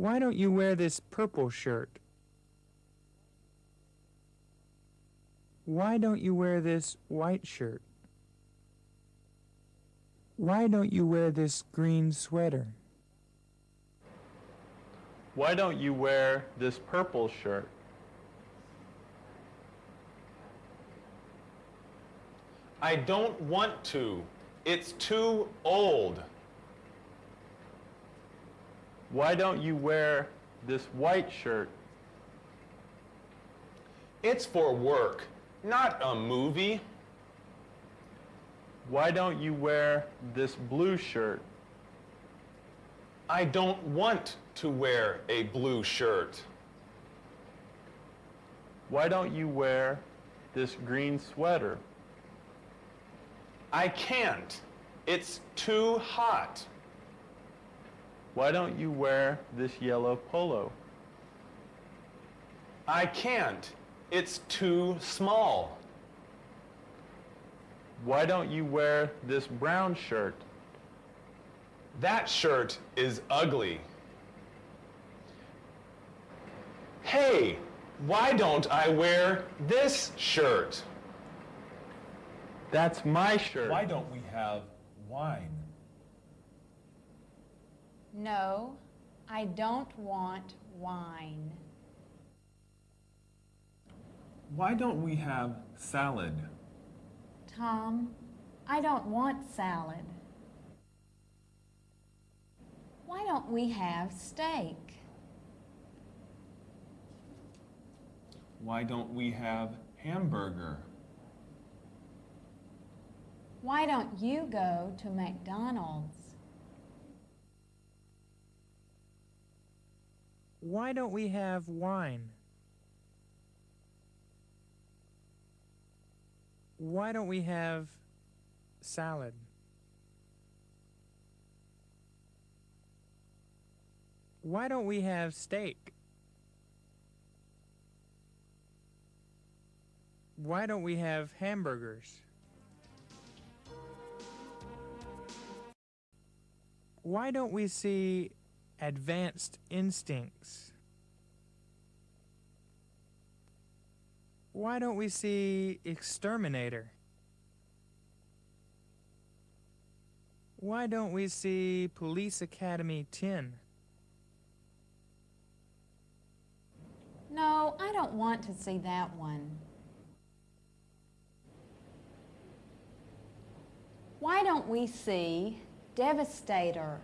Why don't you wear this purple shirt? Why don't you wear this white shirt? Why don't you wear this green sweater? Why don't you wear this purple shirt? I don't want to. It's too old. Why don't you wear this white shirt? It's for work, not a movie. Why don't you wear this blue shirt? I don't want to wear a blue shirt. Why don't you wear this green sweater? I can't. It's too hot. Why don't you wear this yellow polo? I can't. It's too small. Why don't you wear this brown shirt? That shirt is ugly. Hey, why don't I wear this shirt? That's my shirt. Why don't we have wine? No, I don't want wine. Why don't we have salad? Tom, I don't want salad. Why don't we have steak? Why don't we have hamburger? Why don't you go to McDonald's? Why don't we have wine? Why don't we have salad? Why don't we have steak? Why don't we have hamburgers? Why don't we see advanced instincts? Why don't we see exterminator? Why don't we see Police Academy 10? No, I don't want to see that one. Why don't we see Devastator